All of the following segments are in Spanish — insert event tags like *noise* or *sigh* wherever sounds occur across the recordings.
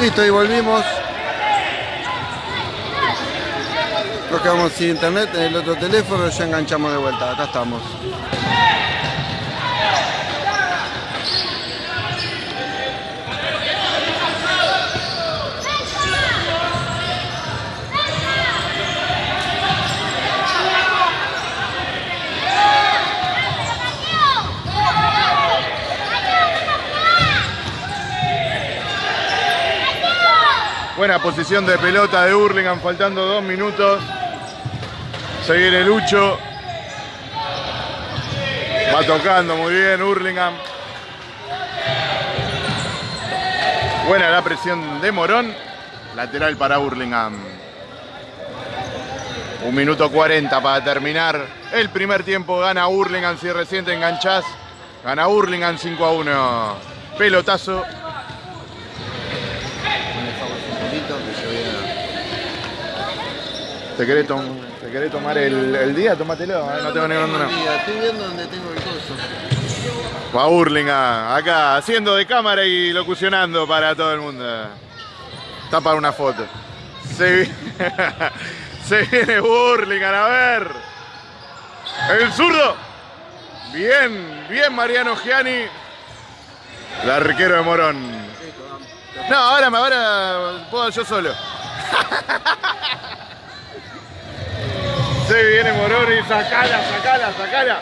Listo, y volvimos. Nos quedamos sin internet en el otro teléfono, ya enganchamos de vuelta. Acá estamos. Buena posición de pelota de Hurlingham, faltando dos minutos. Se viene Lucho. Va tocando muy bien Hurlingham. Buena la presión de Morón. Lateral para Hurlingham. Un minuto 40 para terminar. El primer tiempo gana Hurlingham. Si recién te enganchás, gana Hurlingham 5 a 1. Pelotazo ¿Te querés, tom ¿Te querés tomar el, el, día? Tómatelo, ¿eh? no tengo ningún no. Estoy viendo dónde tengo el coso. Va Burlingham, acá, haciendo de cámara y locucionando para todo el mundo. Está para una foto. Se, *laughs* Se viene Burlingham, a ver. El zurdo. Bien, bien Mariano Gianni. El arquero de Morón. No, ahora, ahora puedo yo solo. *laughs* Se viene Moroni, sacala, sacala, sacala.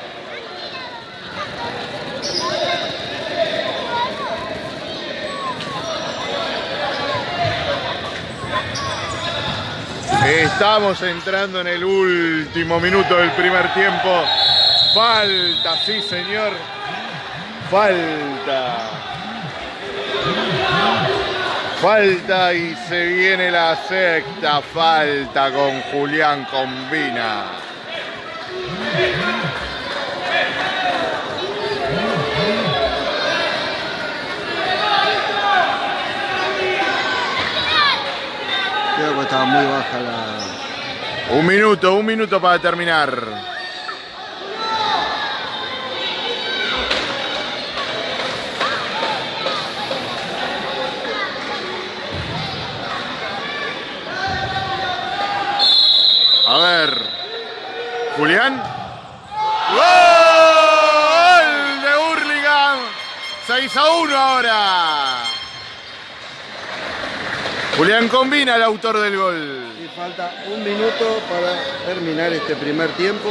Estamos entrando en el último minuto del primer tiempo. Falta, sí señor. Falta. Falta y se viene la sexta falta con Julián Combina. Creo que estaba muy baja la... Un minuto, un minuto para terminar. A ver. Julián. ¡Gol de Hurlingham! 6 a 1 ahora. Julián combina el autor del gol. Y falta un minuto para terminar este primer tiempo.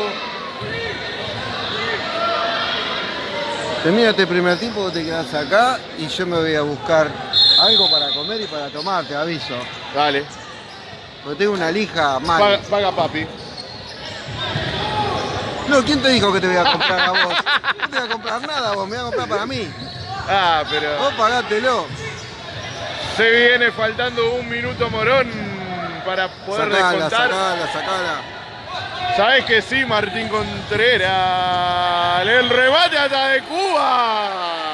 Termina este primer tiempo, vos te quedás acá y yo me voy a buscar algo para comer y para tomar, te aviso. Dale. Porque tengo una lija mal. Paga, papi. No, ¿quién te dijo que te voy a comprar a vos? No te voy a comprar nada vos, me voy a comprar para mí. Ah, pero... Vos pagátelo. Se viene faltando un minuto Morón para poder sacala, descontar. Sacala, sacala. Sabes que sí, Martín Contreras. El rebate hasta de Cuba.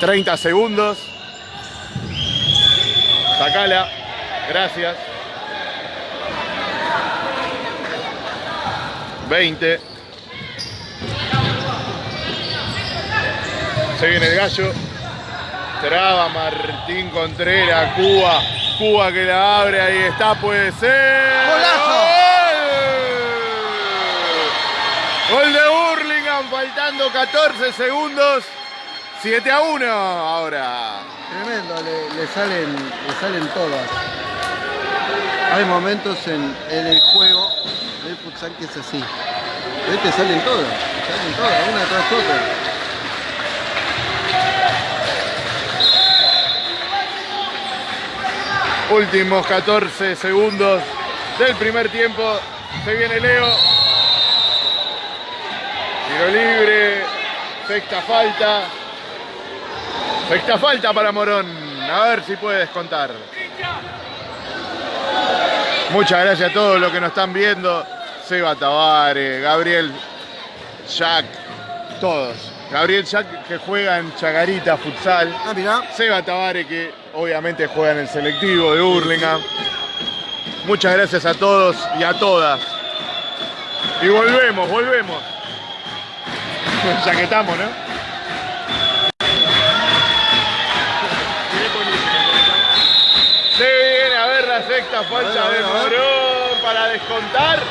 30 segundos. Sacala. Gracias. 20. Se viene el gallo. Traba Martín Contreras. Cuba. Cuba que la abre. Ahí está. Puede ser. ¡Golazo! ¡Gol! Gol de Burlingame. Faltando 14 segundos. 7 a 1 ahora. Tremendo, le, salen, le salen todas. Hay momentos en, el juego del futsal que es así. Te salen todas, salen todas, una tras otra. Últimos 14 segundos del primer tiempo. Se viene Leo. Tiro libre. Sexta falta. Sexta falta para Morón. A ver si puedes contar. Muchas gracias a todos los que nos están viendo. Seba Tavares, Gabriel Jack, todos. Gabriel Jack que juega en Chagarita Futsal. Ah, mirá. Seba Tavares que obviamente juega en el selectivo de Hurlingham. Muchas gracias a todos y a todas. Y volvemos, volvemos. *laughs* ya que estamos, ¿no? A ver la sexta falta A ver, de. Morón para descontar.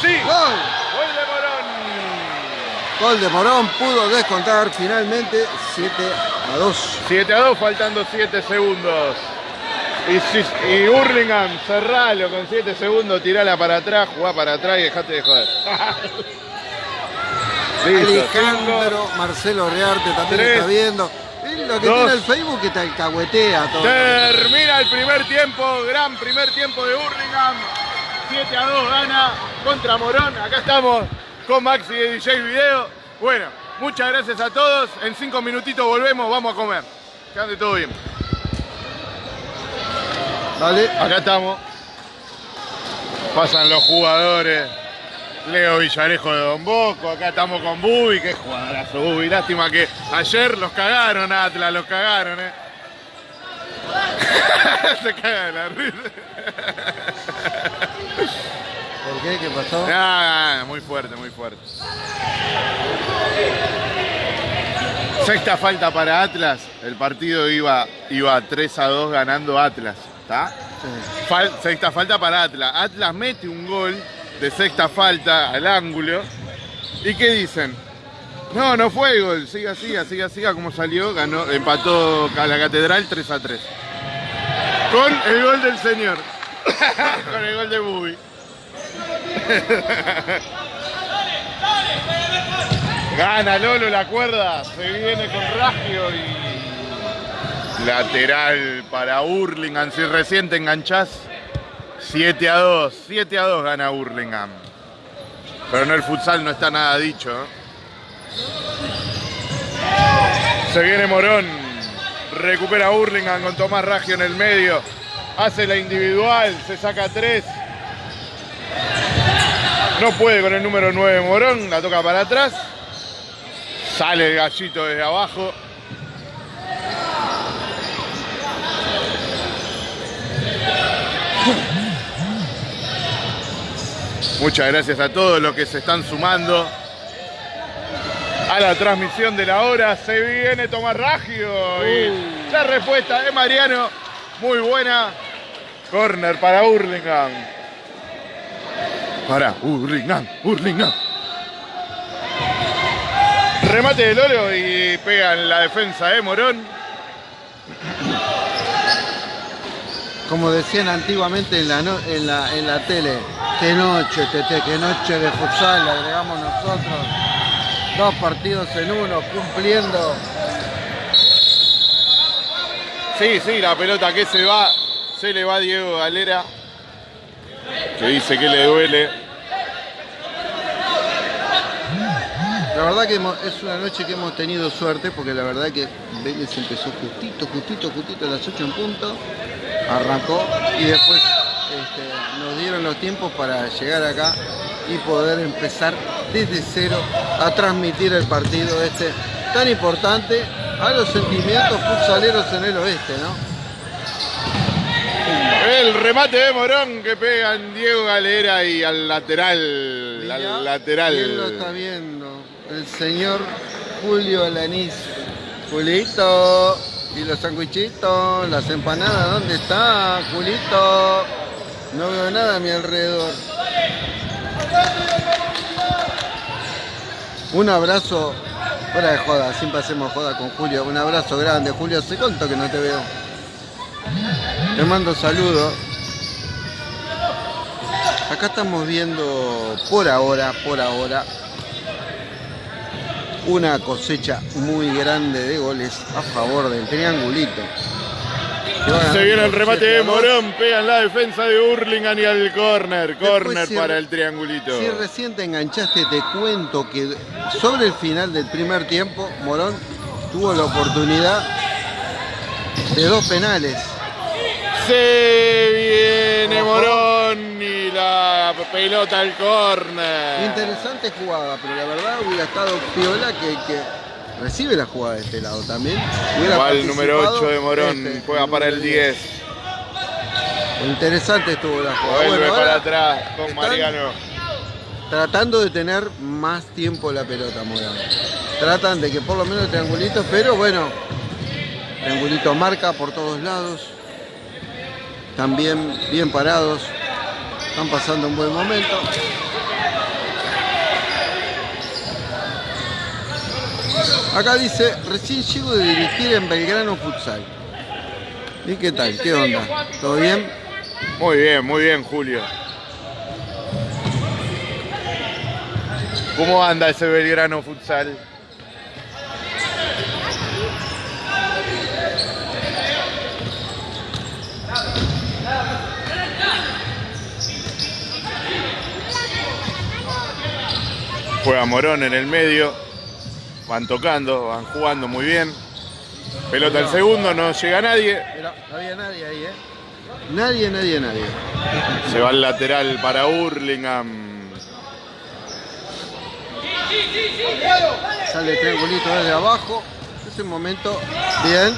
Sí, ¡Gol! gol de Morón. Gol de Morón pudo descontar finalmente 7 a 2. 7 a 2, faltando 7 segundos. Y, y Hurlingham, cerralo con 7 segundos, tirala para atrás, jugá para atrás y dejate de joder. *laughs* Listo, Alejandro Marcelo Rearte también Tres, está viendo. Lo que dos. tiene el Facebook que te alcahuetea todo. Termina el primer tiempo, gran primer tiempo de Hurlingham. 7 a 2 gana contra Morón. Acá estamos con Maxi de DJ Video. Bueno, muchas gracias a todos. En 5 minutitos volvemos, vamos a comer. Que ande todo bien. Dale. Acá estamos. Pasan los jugadores. Leo Villarejo de Don Bosco. Acá estamos con Bubi. Qué jugadorazo Bubi. Lástima que ayer los cagaron, Atlas. Los cagaron, eh. *laughs* Se caga de la risa. ¿Por qué? ¿Qué pasó? Ah, muy fuerte, muy fuerte. Sexta falta para Atlas. El partido iba, iba 3 a 2 ganando Atlas. ¿Está? Sí. Fal- sexta falta para Atlas. Atlas mete un gol de sexta falta al ángulo. ¿Y qué dicen? No, no fue gol. Siga, siga, siga, siga como salió. Ganó, empató a la Catedral 3 a 3. Con el gol del señor. *coughs* Con el gol de Bubi. *laughs* Gana Lolo la cuerda. Se viene con Ragio y Lateral para Hurlingham, si recién te enganchás. 7 a 2, 7 a 2 gana Hurlingham. Pero en el futsal no está nada dicho. Se viene Morón, recupera Hurlingham con Tomás Raggio en el medio. Hace la individual, se saca 3. No puede con el número 9 Morón, la toca para atrás. Sale el gallito desde abajo. Muchas gracias a todos los que se están sumando a la transmisión de la hora. Se viene Tomás Raggio y la respuesta de Mariano, muy buena. Corner para Hurlingham. Para Hurlingham, Hurlingham. Remate de Lolo y pega en la defensa de Morón. Como decían antiguamente en la, no- en la, en la tele, qué noche, Tete, qué noche de futsal, le agregamos nosotros. Dos partidos en uno, cumpliendo. Sí, sí, la pelota que se va, se le va a Diego Galera, que dice que le duele. La verdad que es una noche que hemos tenido suerte porque la verdad que Vélez empezó justito, justito, justito a las 8 en punto, arrancó y después este, nos dieron los tiempos para llegar acá y poder empezar desde cero a transmitir el partido este tan importante a los sentimientos futsaleros en el oeste, ¿no? El remate de Morón que pega en Diego Galera y al lateral, al lateral. ¿Quién lo está viendo? El señor Julio Alanís. Julito. ¿Y los sanguichitos? ¿Las empanadas? ¿Dónde está, Julito? No veo nada a mi alrededor. Un abrazo, fuera de joda, siempre hacemos joda con Julio. Un abrazo grande, Julio. Hace cuánto que no te veo. Te mando saludos. Acá estamos viendo por ahora, por ahora, una cosecha muy grande de goles a favor del triangulito. Se viene el remate 7 a de 2. Morón, pega en la defensa de Hurlingham y al córner. Córner si- para el triangulito. Si recién te enganchaste, te cuento que sobre el final del primer tiempo, Morón tuvo la oportunidad de dos penales. Se viene. Morón y pelota al córner. Interesante jugada, pero la verdad hubiera estado piola que, que recibe la jugada de este lado también. Va el número participado 8 de Morón, este, juega para el número 10. Interesante estuvo la jugada. Vuelve Bueno, para atrás con Mariano. Tratando de tener más tiempo la pelota, Morón. tratan de que por lo menos triangulitos, pero bueno, triangulito marca por todos lados. También bien parados. Están pasando un buen momento. Acá dice, recién llego de dirigir en Belgrano Futsal. ¿Y qué tal? ¿Qué onda? ¿Todo bien? Muy bien, muy bien, Julio. ¿Cómo anda ese Belgrano Futsal? Juega Morón en el medio. Van tocando, van jugando muy bien. Pelota al segundo, no llega nadie. No había nadie ahí, ¿eh? Nadie, nadie, nadie. Se va al lateral para Hurlingham. Sale triangulito desde abajo. Ese momento, bien.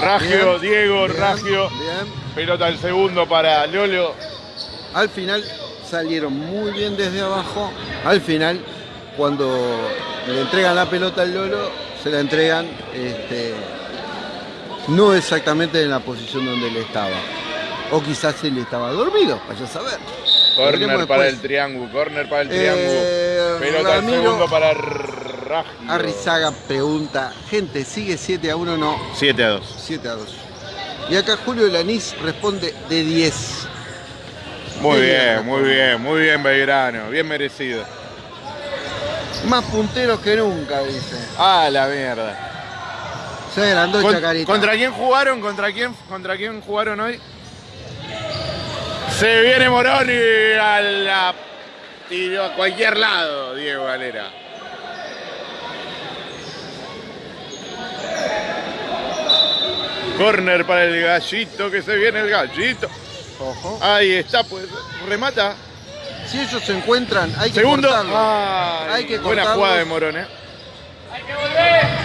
Ragio, Bien, Diego, bien, Ragio. Bien. Pelota al segundo para Lolo. Al final salieron muy bien desde abajo. Al final, cuando le entregan la pelota al Lolo, se la entregan este, no exactamente en la posición donde él estaba. O quizás él estaba dormido, vaya a saber. Corner para el triángulo, corner para el Eh, triángulo. Pelota al Ramiro segundo para Ragio. Arrizaga pregunta, gente, ¿sigue 7 a 1? No, 7 a 2. 7 a 2. Y acá Julio Lanís responde de 10. Muy Bien, bien, muy bien, muy bien Belgrano, bien merecido. Más punteros que nunca, dice. Ah, la mierda. Se agrandó Con- Chacarita. ¿Contra quién jugaron? ¿Contra quién, ¿Contra quién jugaron hoy? Se viene Moroni a la. tiró a cualquier lado, Diego Galera. Corner para el gallito, que se viene el gallito. Ojo. Ahí está, pues remata. Si ellos se encuentran, hay que Segundo. cortarlo. Ay, Hay que buena cortarlos. jugada de Morón, ¿eh?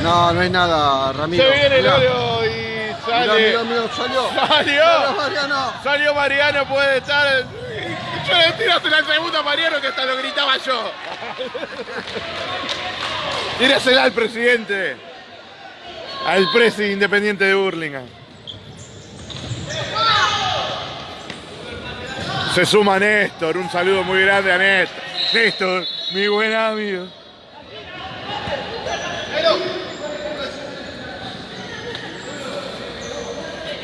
No, no hay nada, Ramiro. Se viene Mirá. Lolo y sale. mirá, mirá, salió. ¡Salió! Salió Mariano. Salió Mariano, puede estar. Yo le tírasela al segundo a Mariano que hasta lo gritaba yo. Tírasela al presidente. Al presi independiente de Burlingame. Se suma Néstor, un saludo muy grande a Néstor. Néstor, mi buen amigo.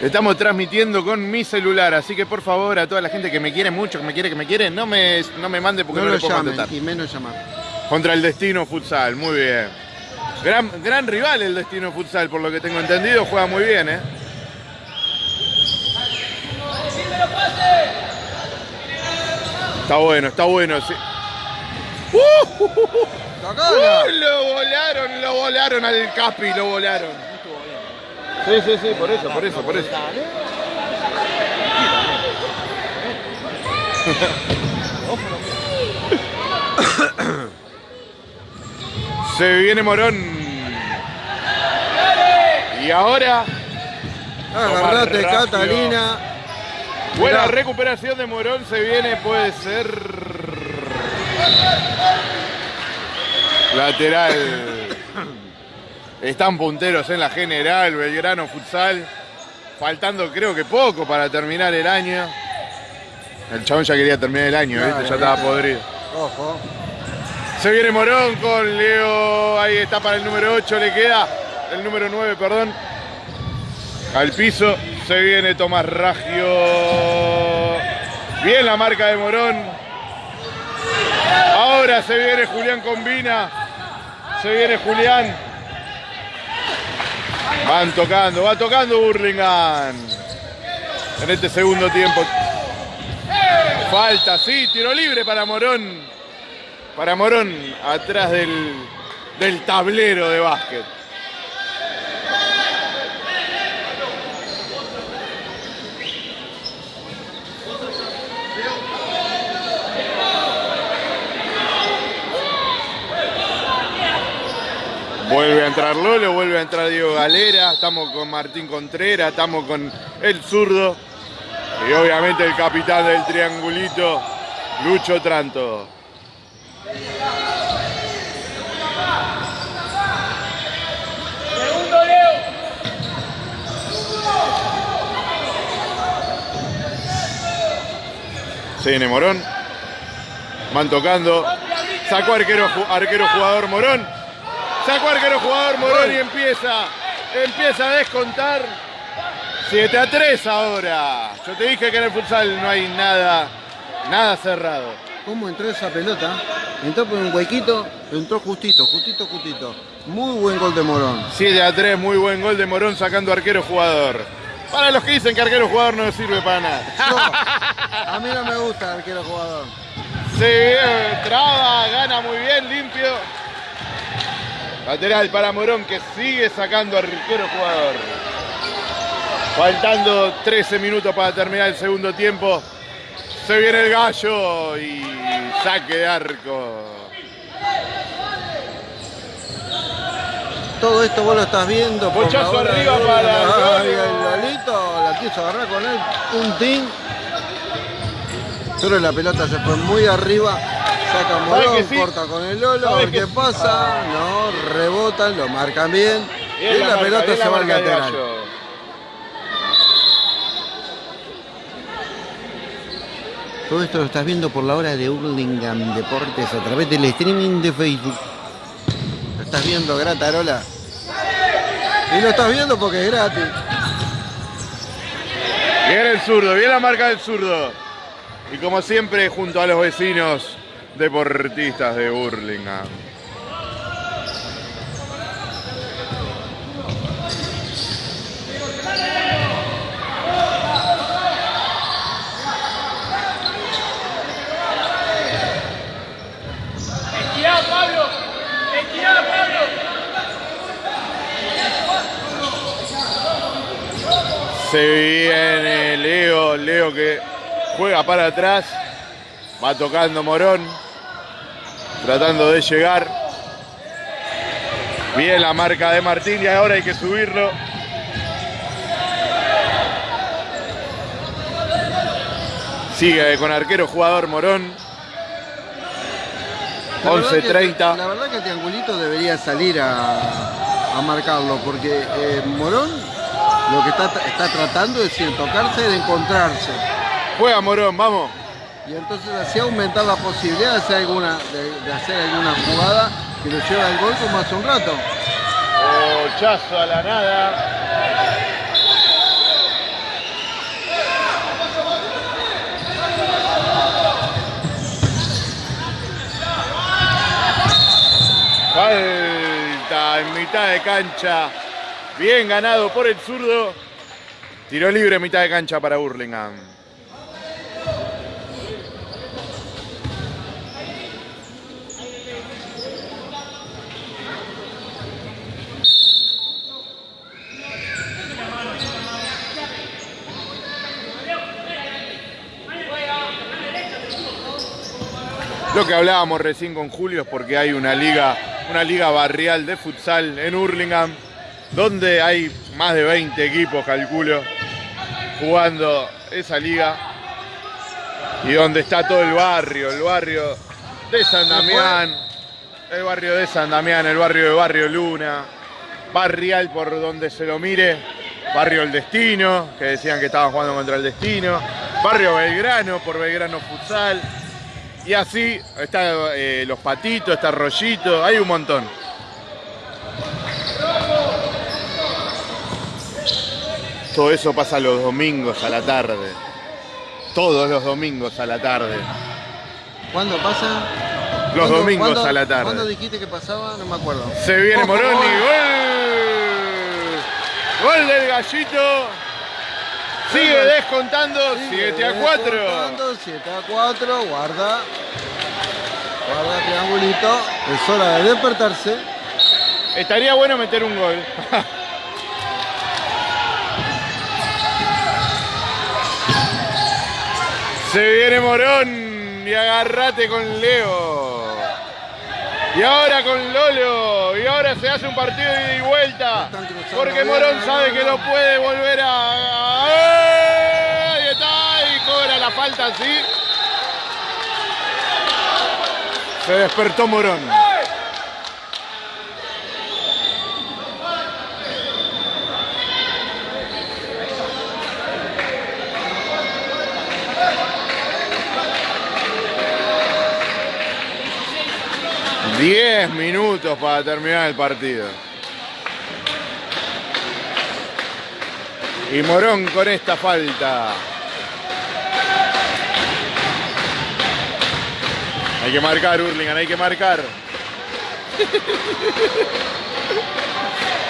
Estamos transmitiendo con mi celular, así que por favor a toda la gente que me quiere mucho, que me quiere, que me quiere, no me, no me mande porque No no, lo le puedo llamen contestar. y menos llamar. Contra el Destino Futsal, muy bien. Gran, gran rival el Destino Futsal, por lo que tengo entendido, juega muy bien, ¿eh? Está bueno, está bueno. sí. ¡Uh! ¡Uh! Lo volaron, lo volaron al Capi, lo volaron. Sí, sí, sí, por eso, por eso, por eso. *coughs* Se viene Morón. Y ahora, Agarrate. Catalina. Buena recuperación de Morón. Se viene, puede ser. Lateral. Están punteros en la general, Belgrano Futsal. Faltando creo que poco para terminar el año. El chabón ya quería terminar el año. Ya estaba podrido. Ojo. Se viene Morón con Leo. Ahí está para el número 8. Le queda el número 9, perdón. Al piso. Se viene Tomás Ragio. Bien la marca de Morón. Ahora se viene Julián Combina. Se viene Julián. Van tocando, va tocando Burlingame. En este segundo tiempo. Falta, sí, tiro libre para Morón para Morón atrás del, del tablero de básquet. Vuelve a entrar Lolo, vuelve a entrar Diego Galera, estamos con Martín Contreras, estamos con el zurdo y obviamente el capitán del triangulito, Lucho Tranto. Se viene Morón. Van tocando. Sacó arquero, arquero jugador Morón. Sacó arquero jugador Morón y empieza. Empieza a descontar. 7 a 3 ahora. Yo te dije que en el futsal no hay nada, nada cerrado. ¿Cómo entró esa pelota? Entró por un huequito, entró justito, justito, justito. Muy buen gol de Morón. 7 a 3, muy buen gol de Morón sacando arquero jugador. Para los que dicen que arquero jugador no sirve para nada. a mí no me gusta arquero jugador. Se traba, gana muy bien, limpio. Lateral para Morón que sigue sacando arquero jugador. Faltando 13 minutos para terminar el segundo tiempo. Se viene el gallo y saque de arco. Todo esto vos lo estás viendo. Pochazo arriba para Ay, el Lolito la quiso agarrar con él. Un tin. Pero la pelota se fue muy arriba. Saca Morón, corta con el Lolo. ¿Qué pasa? No, rebotan, lo marcan bien. Y, la, pelota se va al lateral. Todo esto lo estás viendo por la hora de Hurlingham Deportes a través del streaming de Facebook. Lo estás viendo Gratarola. Y lo estás viendo porque es gratis. Viene el zurdo, viene la marca del zurdo. Y como siempre, junto a los vecinos deportistas de Hurlingham. Se viene Leo, Leo que juega para atrás, va tocando Morón, tratando de llegar. Bien la marca de Martín y ahora hay que subirlo. Sigue con arquero jugador Morón. 11.30. La verdad que el triangulito debería salir a, marcarlo porque eh, Morón lo que está, está tratando es decir, tocarse de encontrarse. Juega Morón, vamos. Y entonces así aumentar la posibilidad de hacer alguna, de, hacer alguna jugada que lo lleve al gol como hace un rato. Chazo a la nada. Falta en mitad de cancha. Bien ganado por el zurdo. Tiro libre mitad de cancha para Burlingame. Lo que hablábamos recién con Julio es porque hay una liga, una liga barrial de futsal en Hurlingham donde hay más de 20 equipos, calculo, jugando esa liga. Y donde está todo el barrio, el barrio de San Damián, el barrio de San Damián, el barrio de Barrio Luna, barrial por donde se lo mire, barrio El Destino, que decían que estaban jugando contra el Destino, barrio Belgrano por Belgrano Futsal, y así está eh, Los Patitos, está Rollito, hay un montón. Todo eso pasa los domingos a la tarde. Todos los domingos a la tarde. ¿Cuándo pasa? Los domingos a la tarde. ¿Cuándo dijiste que pasaba? No me acuerdo. Se viene Moroni. ¡Gol! ¡Gol del gallito! Sigue descontando. 7 a 4. 7 a 4. Guarda. Guarda triangulito. Es hora de despertarse. Estaría bueno meter un gol. *laughs* Se viene Morón y agarrate con Leo. Y ahora con Lolo. Y ahora se hace un partido de ida y vuelta. Porque Morón sabe que no puede volver a... Ahí está. Y cobra la falta así. Se despertó Morón. 10 minutos para terminar el partido. Y Morón con esta falta. Hay que marcar, Hurlingham, hay que marcar.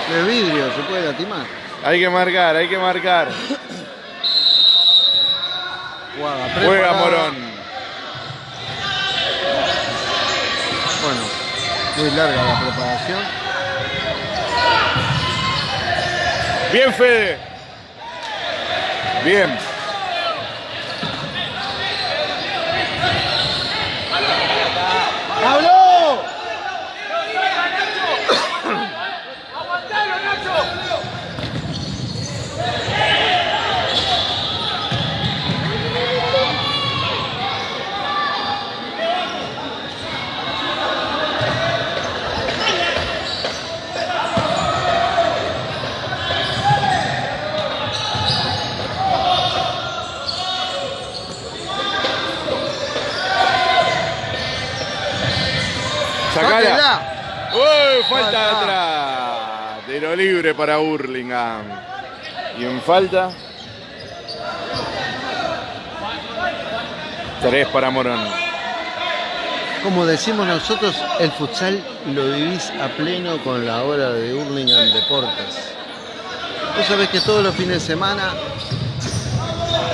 De vidrio, se puede latimar. Hay que marcar, hay que marcar. Juega preparada. Morón. Bueno, muy larga la preparación. Bien, Fede. Bien. ¡Pablo! Sacala. ¡Sáquela! ¡Uy! Falta de Falta. atrás. Libre para Hurlingham. Y en falta. Tres para Morón. Como decimos nosotros, el futsal lo vivís a pleno con la hora de Hurlingham Deportes. Vos sabés que todos los fines de semana,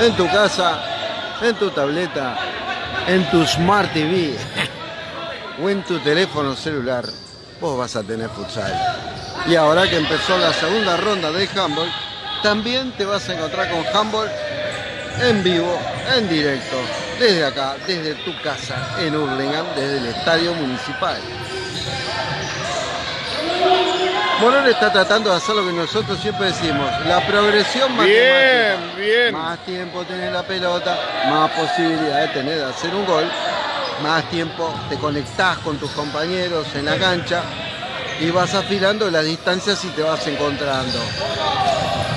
en tu casa, en tu tableta, en tu Smart TV *laughs* o en tu teléfono celular, vos vas a tener futsal. Y ahora que empezó la segunda ronda de handball, también te vas a encontrar con handball en vivo, en directo, desde acá, desde tu casa, en Hurlingham, desde el Estadio Municipal. Morón está tratando de hacer lo que nosotros siempre decimos, la progresión Bien, matemática. bien. Más tiempo tenés la pelota, más posibilidad de tener de hacer un gol, más tiempo te conectás con tus compañeros en la cancha y vas afilando las distancias y te vas encontrando.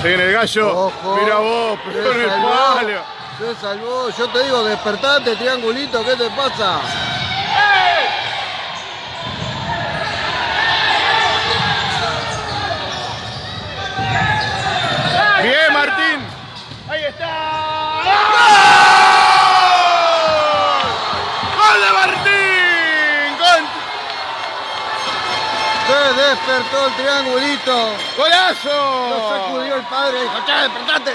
Se viene el gallo. Ojo. Mira vos, pegó en el palo. Se salvó. Yo te digo, despertate, triangulito, ¿qué te pasa? Despertó el triangulito. Lo ¡Golazo! sacudió el padre y dijo, che, despertate.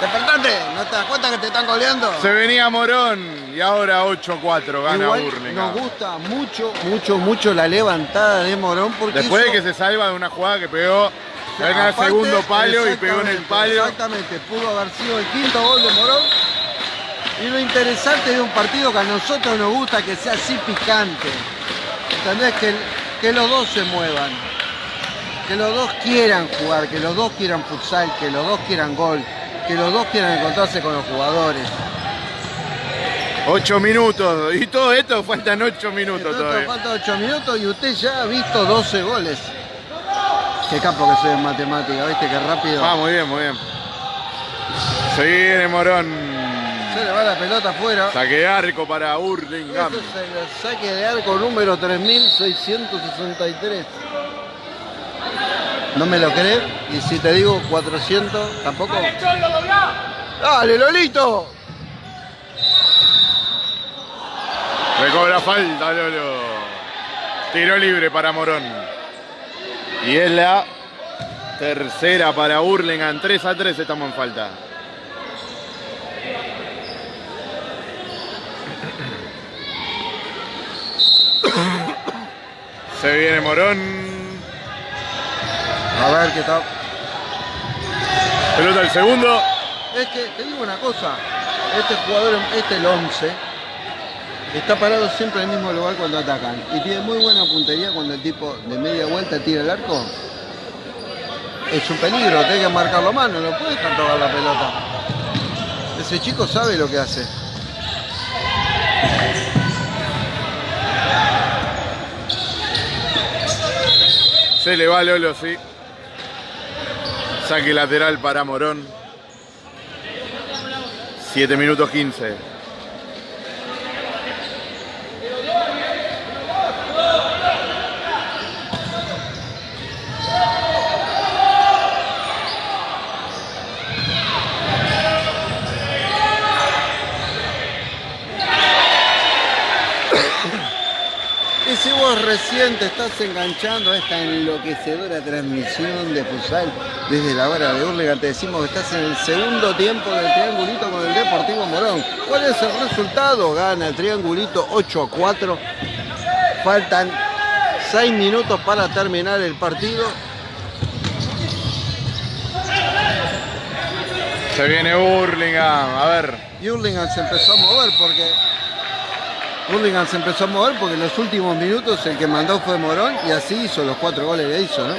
Despertate. ¿No te das cuenta que te están goleando? Se venía Morón y ahora 8-4 gana Igual Hurlingham. nos gusta mucho, mucho, mucho la levantada de Morón porque Después de que se salva de una jugada que pegó en el segundo palo y pegó en el palo. Exactamente, pudo haber sido el quinto gol de Morón. Y lo interesante de un partido que a nosotros nos gusta que sea así picante. ¿Entendés? Que, que los dos se muevan. Que los dos quieran jugar, que los dos quieran futsal, que los dos quieran gol, que los dos quieran encontrarse con los jugadores. 8 minutos. Y todo esto faltan 8 minutos todavía. faltan 8 minutos y usted ya ha visto 12 goles. Qué capo que soy en matemática, ¿viste? Qué rápido. Ah, muy bien, muy bien. Se viene Morón. Se le va la pelota afuera. Saque de arco para Hurlingham. es el saque de arco número 3663. ¿No me lo crees? Y si te digo 400, tampoco. ¡Dale, Lolito! Recobra falta, Lolo. Tiro libre para Morón. Y es la tercera para Hurlingham. 3 a 3 estamos en falta. Se viene Morón. A ver qué tal. Pelota el segundo. Es que te digo una cosa. Este jugador, este el 11, está parado siempre en el mismo lugar cuando atacan. Y tiene muy buena puntería cuando el tipo de media vuelta tira el arco. Es un peligro, tiene que marcarlo más, no puede dejar tocar la pelota. Ese chico sabe lo que hace. Se le va Lolo, sí. Saque lateral para Morón. 7 minutos 15. si vos recién te estás enganchando a esta enloquecedora transmisión de futsal desde la hora de Hurlingham, te decimos que estás en el segundo tiempo del triangulito con el Deportivo Morón. ¿Cuál es el resultado? Gana el triangulito 8 a 4. Faltan 6 minutos para terminar el partido. Se viene Hurlingham, a ver. Y Hurlingham se empezó a mover porque Hurlingham se empezó a mover porque en los últimos minutos el que mandó fue Morón y así hizo los cuatro goles que hizo, ¿no?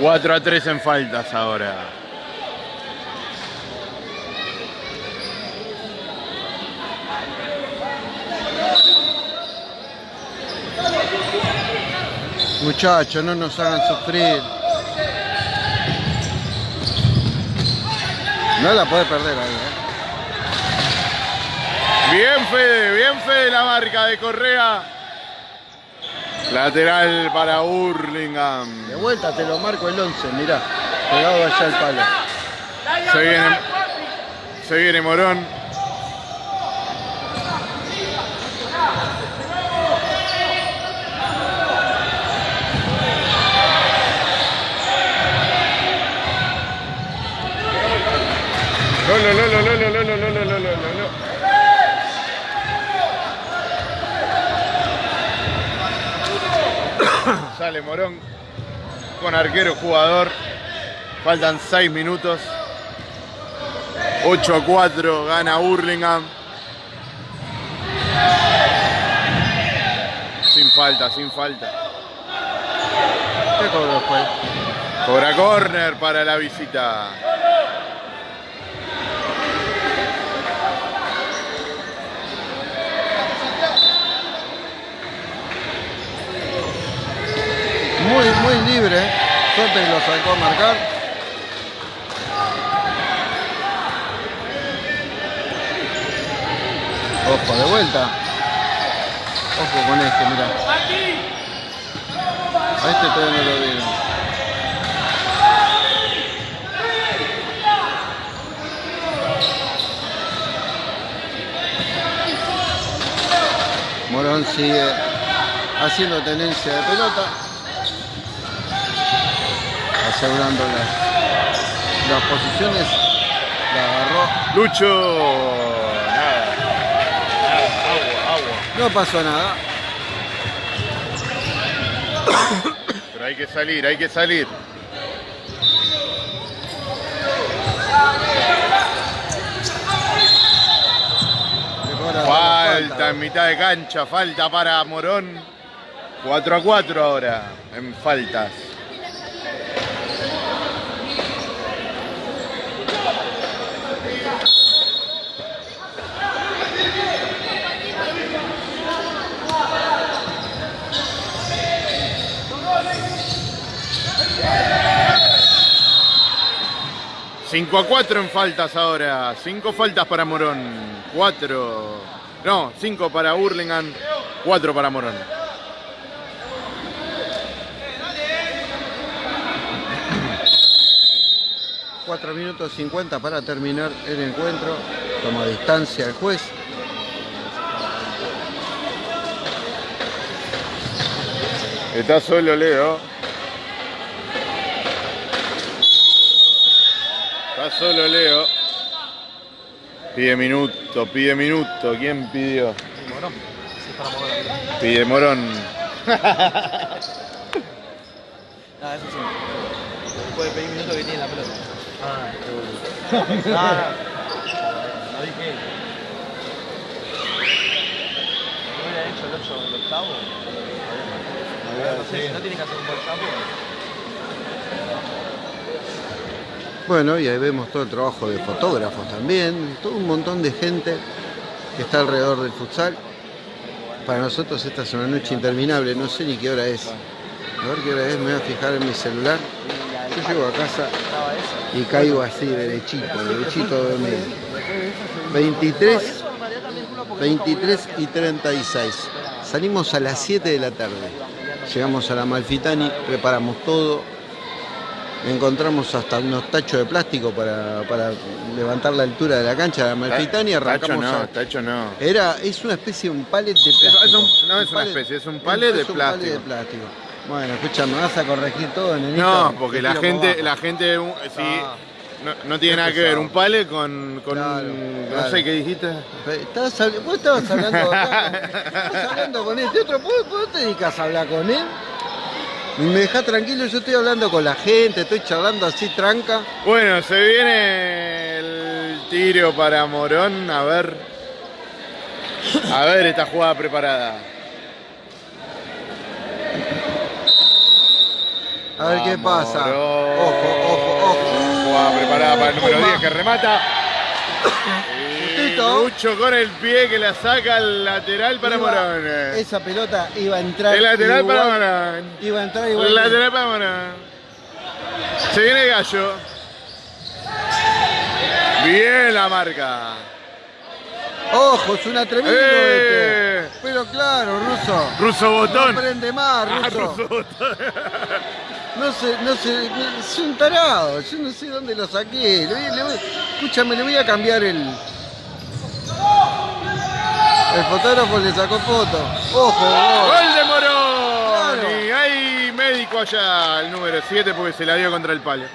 4 a 3 en faltas ahora. Muchachos, no nos hagan sufrir. No la puede perder ahí, ¿eh? Bien Fede, bien Fede la marca de Correa. Lateral para Hurlingham. De vuelta te lo marco el 11, mirá. Pegado allá al palo. Se viene, se viene Morón. No, no, no, no, no, no, no, no, no, no, no, no, no. *coughs* Sale Morón con arquero jugador. Faltan 6 minutos. 8 a 4 gana Hurlingham. Sin falta, sin falta. ¿Qué cobro fue? Cobra corner para la visita. Muy, muy libre. Suerte que lo sacó a marcar. Ojo, de vuelta. Ojo con este, mirá. A este todavía no lo vieron. Morón sigue haciendo tenencia de pelota, asegurando las, las posiciones. La agarró, Lucho. Nada. Nada. Agua, agua. no pasó nada. Pero hay que salir, hay que salir. Falta en mitad de cancha, falta para Morón. 4 a 4 ahora en faltas. Cinco a 4 en faltas ahora. Cinco faltas para Morón. Cuatro. No, cinco para Hurlingham. Cuatro para Morón. Cuatro minutos 50 para terminar el encuentro. Toma distancia el juez. Está solo Leo. Solo Leo. Pide minuto, pide minuto. ¿Quién pidió? Morón. Sí, para Morón. Pide Morón. *laughs* Ah, eso sí. Puede pedir minuto que tiene la pelota. Ah, qué boludo. No, no. No dije. ¿No hubiera hecho el 8 el octavo? No sé, si no tiene que hacer un buen campo. Bueno, y ahí vemos todo el trabajo de fotógrafos también, todo un montón de gente que está alrededor del futsal. Para nosotros esta es una noche interminable, no sé ni qué hora es. A ver qué hora es, me voy a fijar en mi celular. Yo llego a casa y caigo así, derechito, derechito de dormir. 23, 23 y 36. Salimos a las 7 de la tarde. Llegamos a la Malfitani, preparamos todo. Encontramos hasta unos tachos de plástico para, para levantar la altura de la cancha de Amalfitani y Tacho arrancamos no, a- tacho no. Era, es una especie de un palet de plástico. es un- no es una especie, es un palet de es un palet plástico. de plástico. Bueno, escucha, me vas a corregir todo, nenito. No, porque la gente, la gente, sí, Ah. no, no tiene nada que ver un pale con, con Claro, un, no sé qué dijiste. Estabas vos estabas hablando acá con- *laughs* estabas hablando con este otro, ¿vos, vos te dedicas a hablar con él? Me dejás tranquilo, yo estoy hablando con la gente, estoy charlando así tranca. Bueno, se viene el tiro para Morón, a ver. A ver esta jugada preparada. A ver qué pasa. Morón. Ojo, ojo, ojo. Jugada preparada para el número Puma. 10 que remata. Lucho con el pie que la saca al lateral para Iba- Morón. Esa pelota iba a entrar. El lateral igual- para Morón. Iba a entrar igual. El lateral para Morón. Se viene el Gallo. Bien la marca. Ojo, es un atrevido ¡Eh! este. Pero claro, Ruso. Ruso Botón. No prende más, Ah, Ruso. Ruso Botón. *laughs* No sé, no sé, es un tarado, yo no sé dónde lo saqué. Le voy- le voy- escúchame, le voy a cambiar el. El fotógrafo le sacó foto. Ojo, gol. ¡Gol de Morón! Claro. Y hay médico allá, el número 7, porque se la dio contra el palo.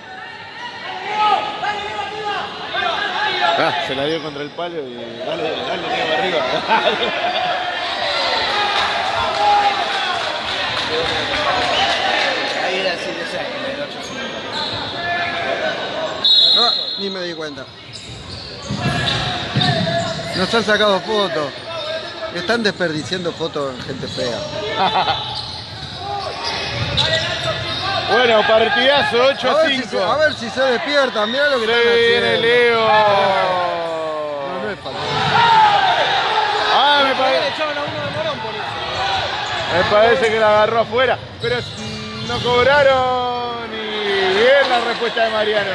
Ah, se la dio contra el palo y dale, dale, Diego, arriba. *laughs* Ahí era el 7-6, el 8-5. Ah, ni me di cuenta. Nos han sacado fotos. Están desperdiciando fotos en gente fea. *laughs* Bueno, partidazo, 8 A a ver, si se, 5. a ver si se despiertan, mirá lo que Se están viene haciendo. Leo. No, no es falta. Ah, me, Le pare- echaban a uno de Morón por eso. me parece que la agarró afuera, pero no cobraron y bien la respuesta de Mariano.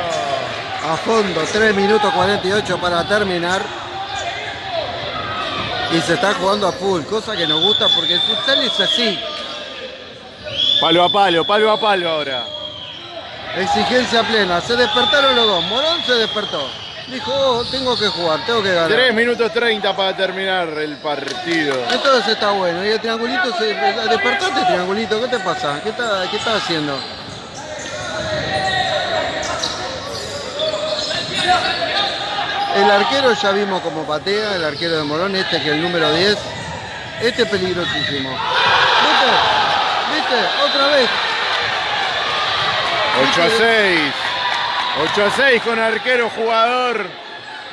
A fondo, 3 minutos 48 para terminar. Y se está jugando a full, cosa que nos gusta porque el futsal es así. Palo a palo, palo a palo ahora. Exigencia plena. Se despertaron los dos. Morón se despertó. Dijo, oh, tengo que jugar, tengo que ganar. 3 minutos 30 para terminar el partido. Entonces está bueno. Y el triangulito se. Despertate, triangulito. ¿Qué te pasa? ¿Qué estás qué estás haciendo? El arquero ya vimos como patea, el arquero de Morón, este que es el número 10. Este es peligrosísimo. ¿Viste? ¿Viste? Otra vez. 8 a 6. 8 a 6 con arquero jugador.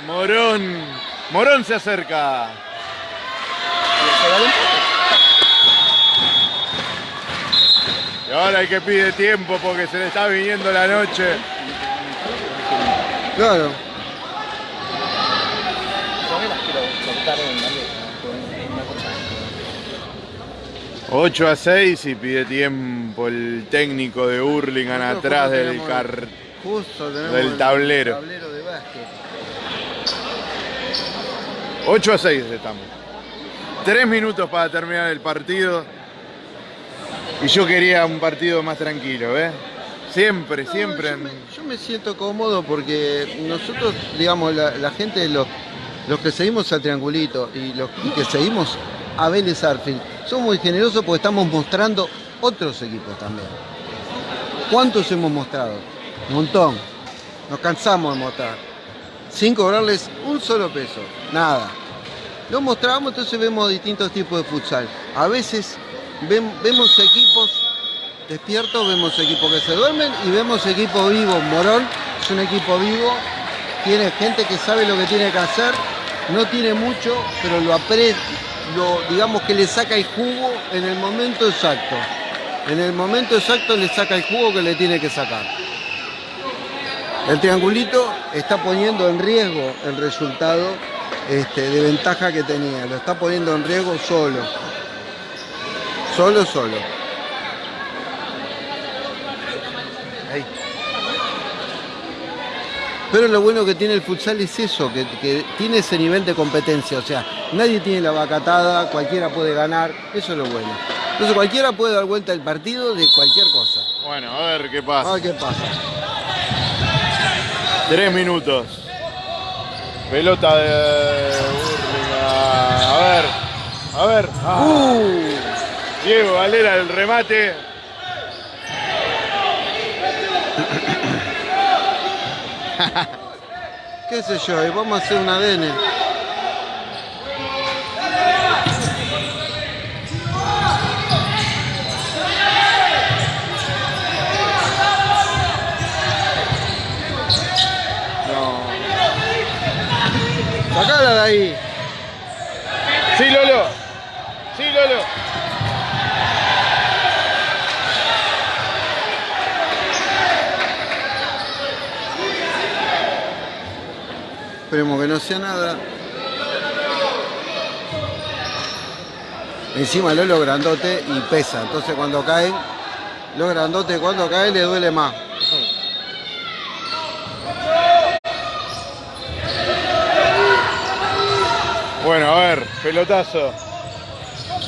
Morón. Morón se acerca. Y ahora hay que pide tiempo porque se le está viniendo la noche. Claro. Yo me las quiero cortar en la letra, en una cosa. 8 a 6 y pide tiempo el técnico de Hurlingham atrás del car. Justo del el tablero. tablero de básquet. 8 a 6 estamos. 3 minutos para terminar el partido. Y yo quería un partido más tranquilo, ¿ves? Siempre, No, siempre. Yo me, yo me siento cómodo porque nosotros, digamos, la, la gente, los, los que seguimos al Triangulito y los y que seguimos a Vélez Arfield, somos muy generosos porque estamos mostrando otros equipos también. ¿Cuántos hemos mostrado? Un montón. Nos cansamos de mostrar. Sin cobrarles un solo peso. Nada. Lo mostramos, entonces vemos distintos tipos de futsal. A veces vemos equipos despiertos, vemos equipos que se duermen y vemos equipos vivos. Morón es un equipo vivo, tiene gente que sabe lo que tiene que hacer, no tiene mucho, pero lo aprecia, lo, digamos que le saca el jugo en el momento exacto. En el momento exacto le saca el jugo que le tiene que sacar. El triangulito está poniendo en riesgo el resultado este, de ventaja que tenía. Lo está poniendo en riesgo solo. Solo, solo. Ahí. Pero lo bueno que tiene el futsal es eso, que, que tiene ese nivel de competencia. O sea, nadie tiene la vacatada, cualquiera puede ganar. Eso es lo bueno. Entonces cualquiera puede dar vuelta el partido de cualquier cosa. Bueno, a ver qué pasa. A ver qué pasa. Tres minutos. Pelota de. A ver. A ver. Ah. Uh, Diego Valera el remate. *laughs* qué sé yo, y vamos a hacer un ADN. No. Sacala de ahí. Sí, Lolo. Sí, Lolo. Esperemos que no sea nada. Encima Lolo grandote y pesa. Entonces cuando caen, los grandotes cuando caen le duele más. Bueno, a ver, pelotazo.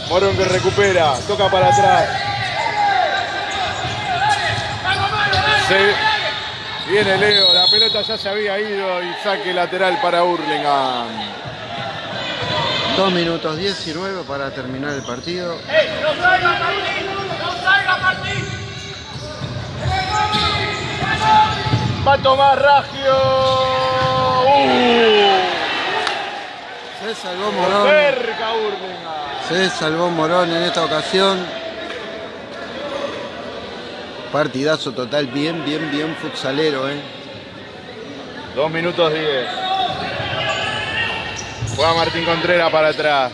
Morón que recupera, toca para atrás. Se viene Leo, pelota ya se había ido y saque lateral para Hurlingham. 2 minutos 19 para terminar el partido. Va a tomar Ragio. Uh, Se salvó Morón. cerca Hurlingham. Se salvó Morón en esta ocasión. Partidazo total, bien, bien, bien futsalero, ¿eh? Dos minutos 10. Juega Martín Contreras para atrás.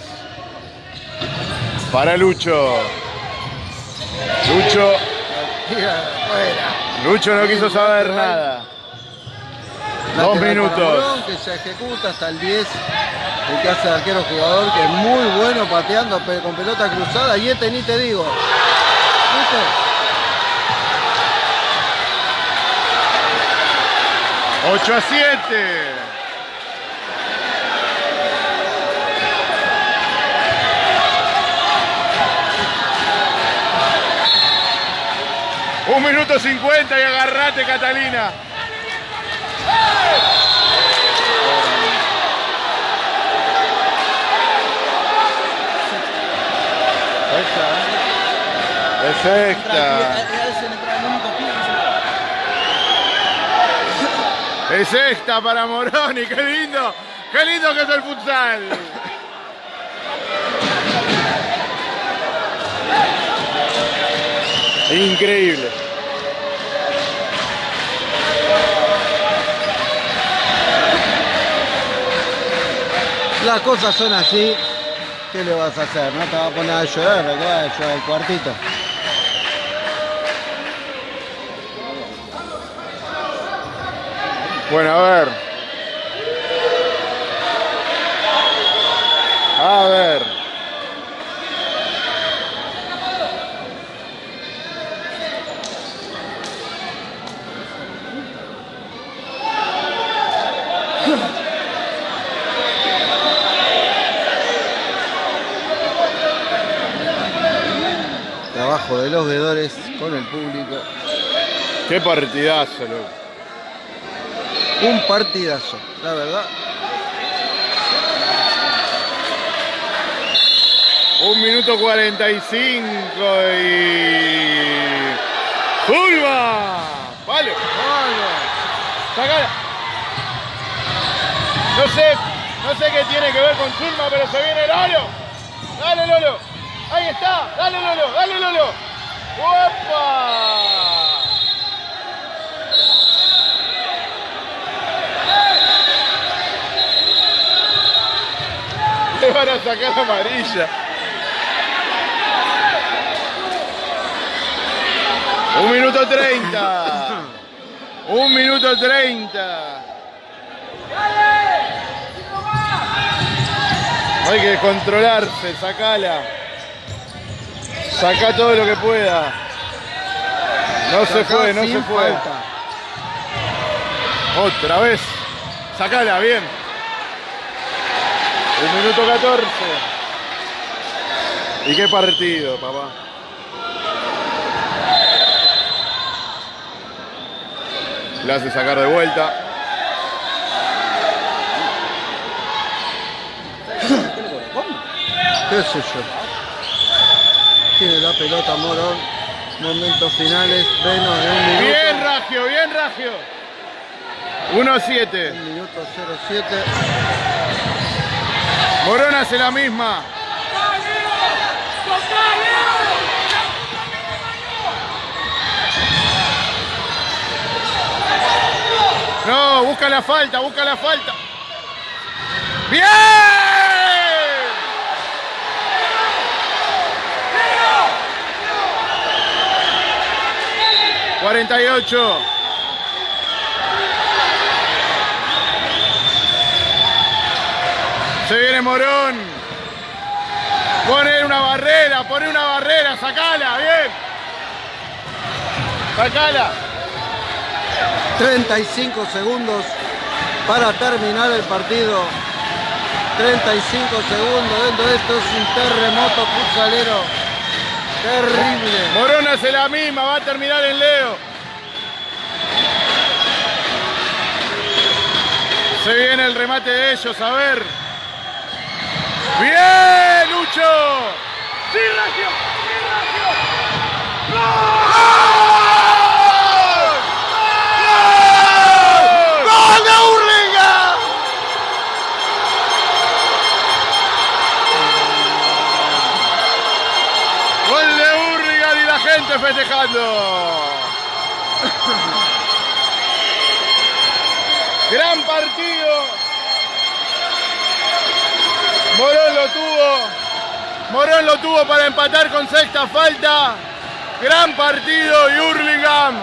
Para Lucho. Lucho. Lucho no quiso saber nada. Dos minutos. Que se ejecuta hasta el 10. El que hace de arquero jugador, que es muy bueno pateando con pelota cruzada. Y este ni te digo. ¿Viste? 8 a 7. Un minuto 50 y agarrate, Catalina. Es esta para Moroni, qué lindo, qué lindo que es el futsal. Increíble. Las cosas son así. ¿Qué le vas a hacer? No te vas a poner a llorar, que vas a llorar el cuartito. Bueno, a ver. A ver. Trabajo de los veedores con el público. Qué partidazo, loco. Un partidazo, la verdad. Un minuto 45 y. ¡Fulva! ¡Vale! ¡Sacala! No sé, no sé qué tiene que ver con Zulma, pero se viene Lolo. Dale, Lolo. Ahí está. Dale, Lolo. Dale, Lolo. ¡Opa! Le *laughs* van a sacar amarilla. Un minuto treinta. Un minuto treinta. Hay que controlarse, sacala. Saca todo lo que pueda. No se fue, no se fue. Otra vez. Sacala, bien. El minuto 14. ¿Y qué partido, papá? La hace sacar de vuelta. ¿Qué sé yo? Tiene la pelota Moro. Momentos finales, menos de un minuto. Bien, Ragio, bien, Ragio. 1-7. Un Minuto 0-7. Morón hace la misma. No, busca la falta, busca la falta. ¡Bien! ¡48! Se viene Morón. Poner una barrera, poner una barrera, sacala, bien. Sacala. 35 segundos para terminar el partido. 35 segundos dentro de esto es un terremoto futsalero terrible. Morón hace la misma, va a terminar en Leo. Se viene el remate de ellos, a ver. ¡Bien, Lucho! ¡Sí, Regio! ¡Sí, Regio! ¡Gol! ¡Gol de Hurlingham! Gol de Hurlingham y la gente festejando. *laughs* Gran partido. Morón lo tuvo. Morón lo tuvo para empatar con sexta falta. Gran partido y Hurlingham.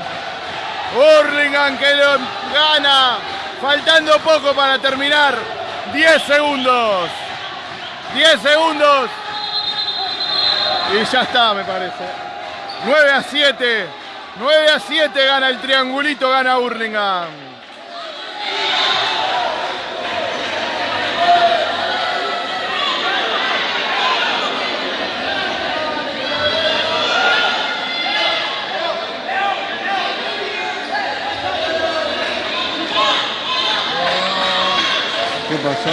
Hurlingham que lo gana. Faltando poco para terminar. 10 segundos. 10 segundos. Y ya está, me parece. 9 a 7. 9 a 7 gana el triangulito, gana Hurlingham. ¿Qué pasó?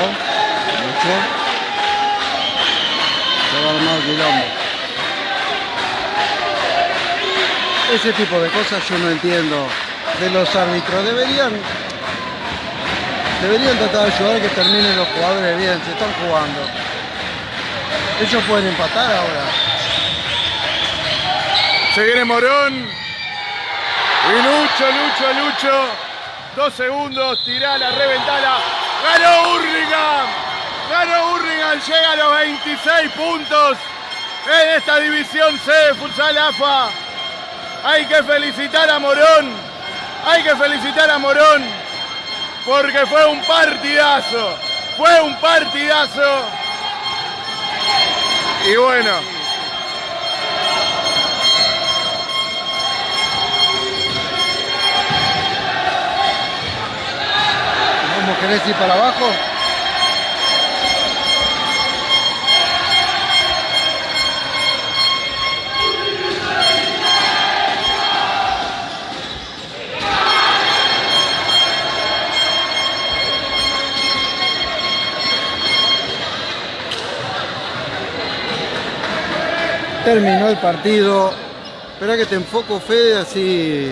¿Luchó? Se va a armar quilombo. Ese tipo de cosas yo no entiendo de los árbitros. Deberían, deberían tratar de ayudar a que terminen los jugadores bien, se están jugando. Ellos pueden empatar ahora. Se viene Morón. Y Lucho, Lucho, Lucho. Dos segundos, tirala, reventala. ¡Ganó Hurlingham! ¡Ganó Hurlingham! Llega a los 26 puntos en esta división C de Futsal AFA. Hay que felicitar a Morón. Hay que felicitar a Morón. Porque fue un partidazo. Fue un partidazo. Y bueno. ¿Cómo querés ir para abajo? Terminó el partido. Espera que te enfoco, Fede, así.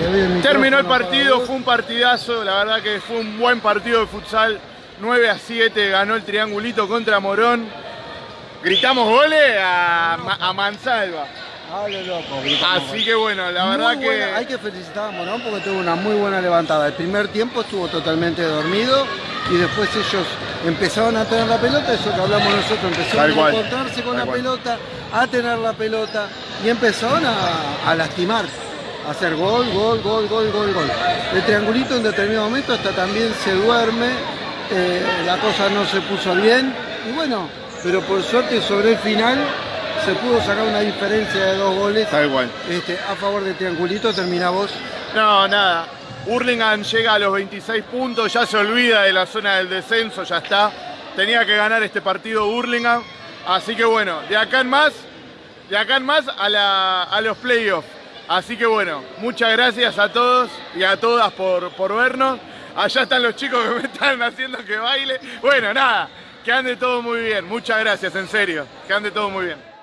el Terminó el partido, fue un partidazo, la verdad que fue un buen partido de futsal. 9 a 7 ganó el triangulito contra Morón. Gritamos goles a, a Mansalva. Loco. Así que bueno, la verdad buena- que. Hay que felicitar a Morón porque tuvo una muy buena levantada. El primer tiempo estuvo totalmente dormido y después ellos empezaron a tener la pelota, eso que hablamos nosotros, empezaron a encontrarse con tal la cual. pelota, a tener la pelota y empezaron a, a lastimar, a hacer gol, gol, gol, gol, gol, gol. El triangulito en determinado momento hasta también se duerme, eh, la cosa no se puso bien y bueno, pero por suerte sobre el final se pudo sacar una diferencia de dos goles Tal cual. este, a favor del triangulito, termina vos. No, nada. Hurlingham llega a los 26 puntos, ya se olvida de la zona del descenso, ya está. Tenía que ganar este partido Hurlingham. Así que bueno, de acá en más, de acá en más a, la- a los playoffs. Así que bueno, muchas gracias a todos y a todas por, por vernos. Allá están los chicos que *laughs* me están haciendo que baile. Bueno, nada, que ande todo muy bien. Muchas gracias, en serio. Que ande todo muy bien.